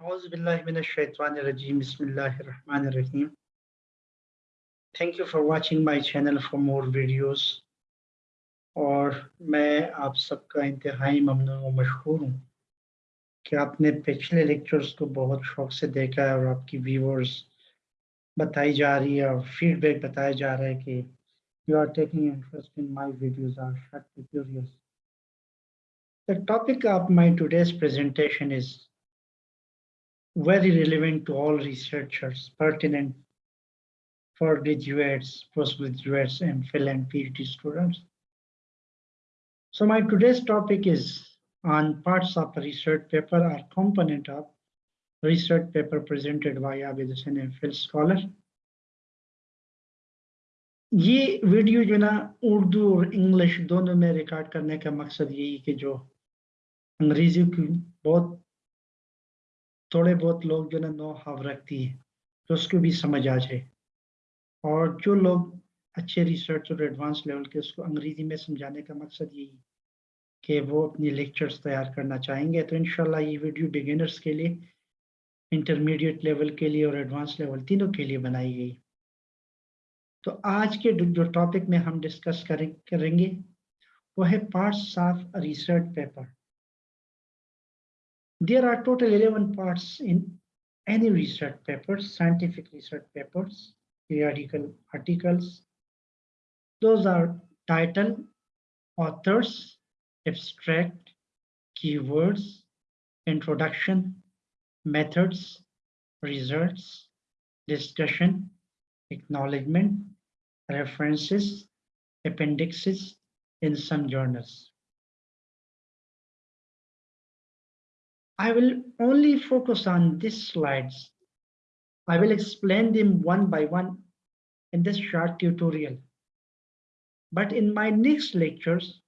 Bismillahirrahmanirrahim. Thank you for watching my channel for more videos. और मैं आप सबका इंतहाई ममनू व मशहूर हूँ कि आपने पिछले लेक्चर्स को बहुत शौक से देखा है और आपकी व्यूवर्स बताई जा रही है और फीडबैक बताया जा रहा है कि you are taking interest in my videos are shut curious The topic of my today's presentation very relevant to all researchers, pertinent for graduates, postgraduates, and MPhil and PhD students. So my today's topic is on parts of a research paper or component of research paper presented by Abid Hussain MPhil scholar. ये video जो ना उर्दू और English दोनों में record करने का मकसद यही कि जो अंग्रेजी की बहुत थोड़े बहुत लोग जो ना नो हाव रखती है तो उसको भी समझ आ जाए। और जो लोग अच्छे रिसर्च और एडवांस लेवल के, उसको अंग्रेज़ी में समझाने का मकसद यही है कि वो अपनी लेक्चर्स तैयार करना चाहेंगे तो इनशाला ये वीडियो बिगिनर्स के लिए इंटरमीडिएट लेवल के लिए और एडवांस लेवल तीनों के लिए बनाई गई। तो आज के जो टॉपिक में हम डिस्कस करें, करेंगे, वो है parts of research paper There are total 11 parts in any research papers, scientific research papers, periodical articles. Those are title, authors, abstract, keywords, introduction, methods, results, discussion, acknowledgement, references, appendixes in some journals. I will only focus on these slides. I will explain them one by one in this short tutorial. But in my next lectures,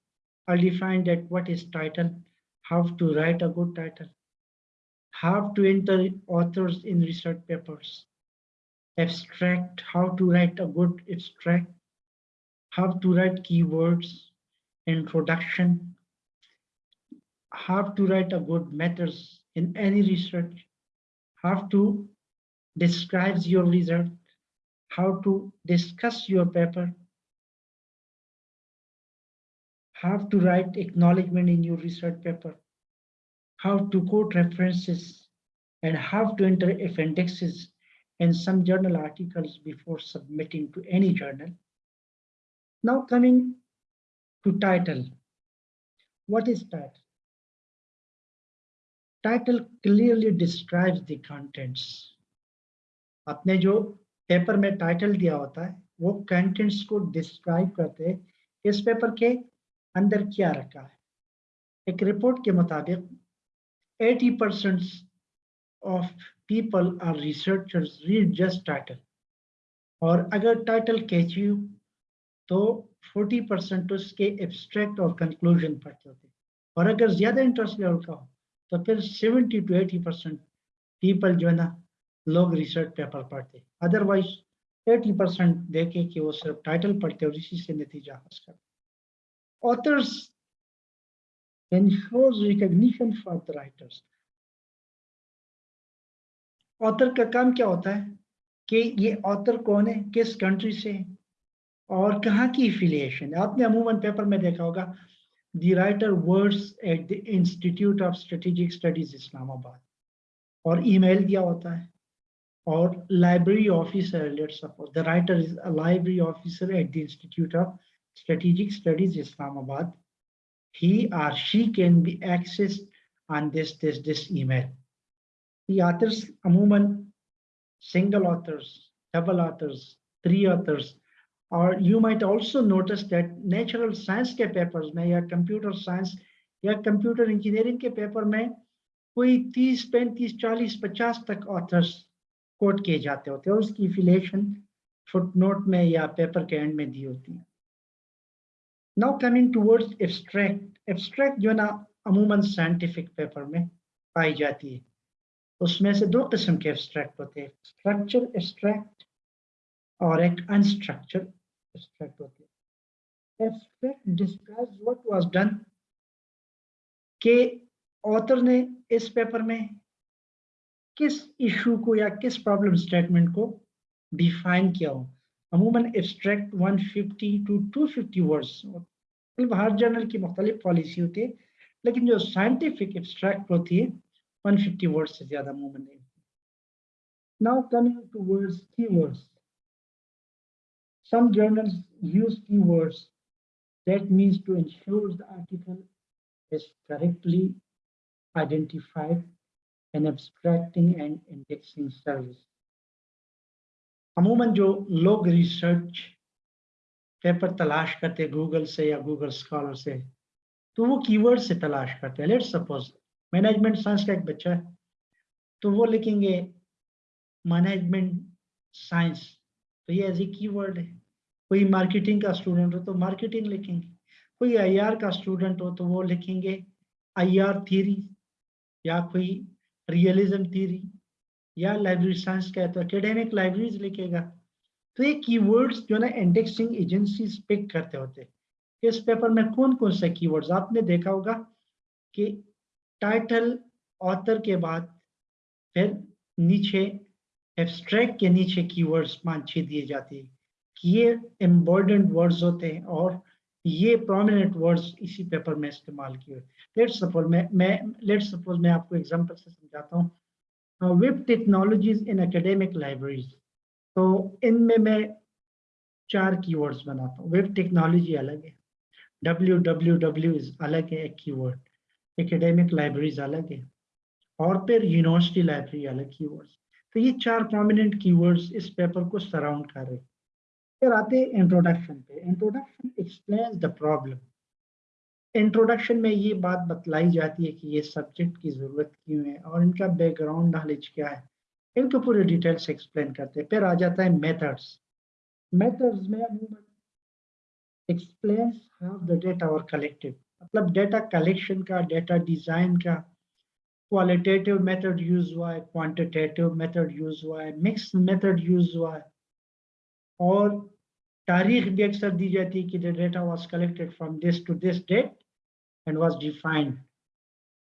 I'll define that what is title, how to write a good title, how to enter authors in research papers, abstract, how to write a good abstract, how to write keywords, introduction, have to write a good methods in any research, have to describe your result, how to discuss your paper, have to write acknowledgement in your research paper, how to quote references, and how to enter appendixes in some journal articles before submitting to any journal. Now coming to title. What is title? Title clearly describes the contents. आपने जो paper में title दिया होता है, वो contents को describe करते इस पेपर के अंदर क्या रखा है? एक रिपोर्ट के मुताबिक 80 percent of people are researchers read just title और अगर टाइटल कैची तो 40 परसेंट उसके एब्स्ट्रैक्ट और कंक्लूजन पढ़ते होते और अगर ज़्यादा इंटरेस्ट लेवल का हो तो फिर 70 टू 80 परसेंट पीपल जो है ना, लोग रिसर्च पेपर पढ़ते। अदरवाइज़ 80 परसेंट देखे कि वो सिर्फ़ टाइटल पढ़ते और इसी से नतीजा हासिल करते। Authors ensures recognition for the writers author का काम क्या होता है कि ये ऑथर कौन है, किस कंट्री से और कहाँ की एफिलिएशन आपने अमूमन पेपर में देखा होगा the writer works at the institute of strategic studies islamabad. Or email diya hota hai or library officer let's suppose. The writer is a library officer at the institute of strategic studies islamabad. He or she can be accessed on this this this email. The authors amuman single authors double authors three authors और you might also notice that natural science के papers में या computer science या computer engineering के paper में कोई 30 पैंतीस 40 50 तक ऑथर्स कोट किए जाते होते हैं। उसकी फिलेशन फुटनोट में या पेपर के एंड में दी होती है। Now coming towards abstract abstract जो है ना, अमूमन साइंटिफिक पेपर में पाई जाती है। उसमें से दो किस्म के एब्स्ट्रैक्ट होते हैं। स्ट्रक्चर एब्स्ट्रैक्ट और एक अनस्ट्रक्चर abstract होती है। Abstract describes what was done के ऑथर ने इस पेपर में किस इशू को या किस प्रॉब्लम स्टेटमेंट को डिफाइन किया हो? अमूमन एब्स्ट्रैक्ट 150 टू 250 वर्ड्स मतलब हर जर्नल की मुख्तलिफ़ पॉलिसी होती है लेकिन जो साइंटिफिक एब्स्ट्रैक्ट होती है 150 वर्ड्स से ज़्यादा अमूमन नहीं Now coming to words, keywords. Some journals use keywords. That means to ensure the article is correctly identified and abstracting and indexing service. अमूमन जो लोग रिसर्च पेपर तलाश करते गूगल से या गूगल स्कॉलर से तो वो कीवर्ड से तलाश करते हैं लेट्स सपोज़ मैनेजमेंट साइंस का एक बच्चा है तो वो लिखेंगे मैनेजमेंट साइंस तो ये एज ए कीवर्ड है। कोई मार्केटिंग का स्टूडेंट हो तो मार्केटिंग लिखेंगे। कोई आईआर का स्टूडेंट हो तो वो लिखेंगे आईआर थ्योरी या कोई रियलिज्म थ्योरी या लाइब्रेरी साइंस का है तो एकेडमिक लाइब्रेरीज लिखेगा। तो ये कीवर्ड्स जो ना इंडेक्सिंग एजेंसीज पिक करते होते इस पेपर में कौन कौन से कीवर्ड्स आपने देखा होगा कि टाइटल ऑथर के बाद फिर नीचे एब्स्ट्रैक्ट के नीचे कीवर्ड्स छह दिए जाते हैं कि ये इम्पोर्टेंट वर्ड्स होते हैं और ये प्रोमिनेंट वर्ड्स इसी पेपर में इस्तेमाल किए लेट्स सपोज़ मैं मैं लेट्स सपोज़ मैं आपको एग्जांपल से समझाता हूँ। Web technologies in academic libraries तो इनमें मैं चार कीवर्ड्स बनाता हूँ। वेब टेक्नोलॉजी अलग है। डब्ल्यू डब्ल्यू डब्ल्यू अलग है एक कीवर्ड एकेडमिक लाइब्रेरीज अलग है। और फिर यूनिवर्सिटी लाइब्रेरी अलग कीवर्ड्स तो ये चार प्रोमिनेंट कीवर्ड्स इस पेपर को सराउंड कर रहे फिर आते हैं इंट्रोडक्शन पे। Introduction explain the problem introduction में ये बात बतलाई जाती है कि ये सब्जेक्ट की ज़रूरत क्यों है और इनका बैकग्राउंड नॉलेज क्या है। इनको पूरे डिटेल से एक्सप्लेन करते हैं। फिर आ जाता है मेथड्स मेथड्स में अमूमन explain how the data are collected मतलब डेटा कलेक्शन का डेटा डिज़ाइन का क्वालिटेटिव मेथड यूज़ हुआ है क्वांटिटेटिव मेथड यूज़ हुआ है मिक्स मेथड यूज़ हुआ है और तारीख भी अक्सर दी जाती है कि the data was collected from this to this date and was defined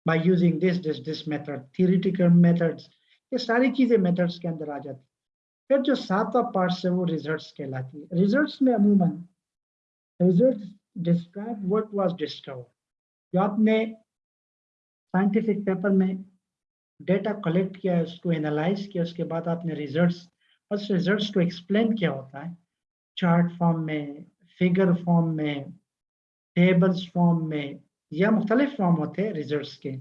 by using this this this method theoretical methods ये सारी चीज़ें मेथड्स के अंदर आ जाती फिर जो सातवां पार्ट है वो रिजल्ट्स कहलाती है। रिजल्ट्स में अमूमन results describe what was discovered जो आपने साइंटिफिक पेपर में डेटा कलेक्ट किया, उसको एनालाइज किया, उसके बाद आपने रिजल्ट्स उस रिजल्ट्स को एक्सप्लेन किया होता है। चार्ट फॉर्म में फिगर फॉर्म में टेबल्स फॉर्म में, या मुख्तलिफ़ फॉर्म होते हैं रिजल्ट्स के।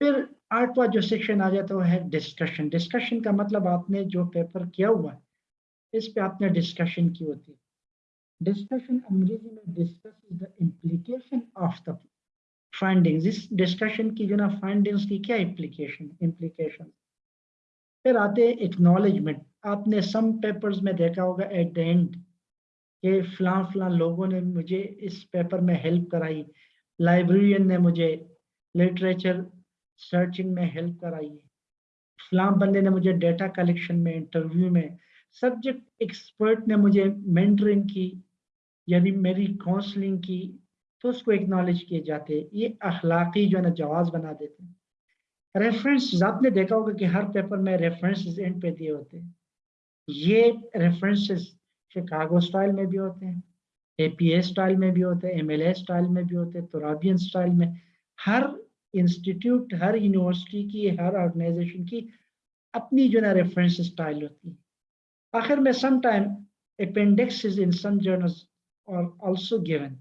फिर आठवा जो सेक्शन आ जाता है डिस्कशन डिस्कशन का मतलब आपने जो पेपर किया हुआ है, इस पे आपने डिस्कशन की होती है। डिस्कशन अंग्रेज़ी में discuss is the implication of the findings इस डिस्कशन की जो ना फाइंडिंग्स की क्या इम्प्लीकेशन इम्प्लीकेशन फिर आते हैं एक्नॉलेजमेंट आपने सम पेपर्स में देखा होगा एट द एंड कि फलां फलां लोगों ने मुझे इस पेपर में हेल्प कराई। लाइब्रेरियन ने मुझे लिटरेचर सर्चिंग में हेल्प कराई। फलां बंदे ने मुझे डेटा कलेक्शन में इंटरव्यू में सब्जेक्ट एक्सपर्ट ने मुझे मेंटरिंग की, यानी मेरी काउंसलिंग की तो उसको एक्नॉलेज किए जाते ये अखलाकी जो है ना, जवाब बना देते हैं। रेफरेंस आपने देखा होगा कि हर पेपर में रेफरेंसेस एंड पे दिए होते हैं। ये रेफरेंसेस शिकागो स्टाइल में भी होते हैं एपीए स्टाइल में भी होते हैं एमएलए स्टाइल में भी होते हैं तुराबियन स्टाइल में। हर इंस्टीट्यूट हर यूनिवर्सिटी की, हर ऑर्गेनाइजेशन की अपनी जो है रेफरेंस स्टाइल होती है। आखिर में some time appendix in some journals are also given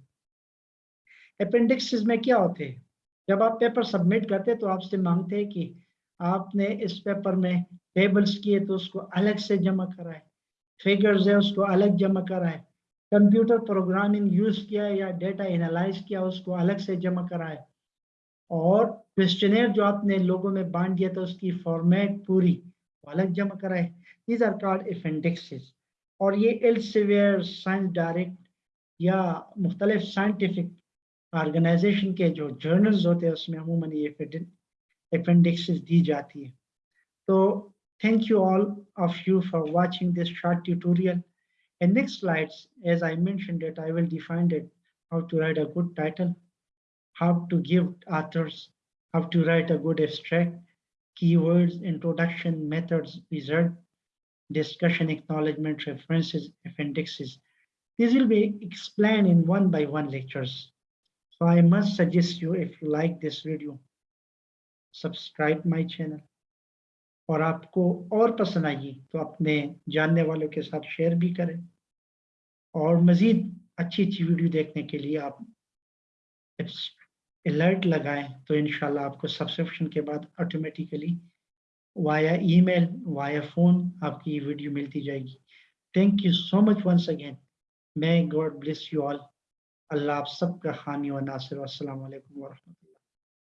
appendices में क्या होते हैं? जब आप पेपर सबमिट करते तो आपसे मांगते हैं कि आपने इस पेपर में टेबल्स किए तो उसको अलग से जमा कराए, फिगर्स है उसको अलग जमा कराए, कंप्यूटर प्रोग्रामिंग यूज़ किया या डेटा एनालाइज किया उसको अलग से जमा कराए। और क्वेश्चनेर जो आपने लोगों में बांट दिया था उसकी फॉर्मेट पूरी अलग जमा कराए। दीज आर कॉल्ड अपेंडिक्सिस और ये एल्सेवियर, साइंस डायरेक्ट या मुख्तलिफ़ साइंटिफिक ऑर्गेनाइजेशन के जो जर्नल्स होते हैं उसमें अमूमन ये अपेंडिक्स दी जाती है तो thank you all of you for watching this short tutorial and next slides as i mentioned it i will define it how to write a good title how to give authors how to write a good abstract keywords, introduction, methods, result, discussion, acknowledgement, references, appendixes. These will be explained in one by one lectures. So I must suggest you if you like this video, subscribe my channel. और आपको और पसंद आएगी तो अपने जानने वालों के साथ शेयर भी करें। और मज़ीद अच्छी अच्छी वीडियो देखने के लिए आप अलर्ट लगाएँ तो इंशाल्लाह आपको सब्सक्रिप्शन के बाद automatically via email via phone आपकी वीडियो मिलती जाएगी। Thank you so much once again may God bless you all Allah आप सबका हानि व नासिर असल वालेकुम व रहमतुल्लाह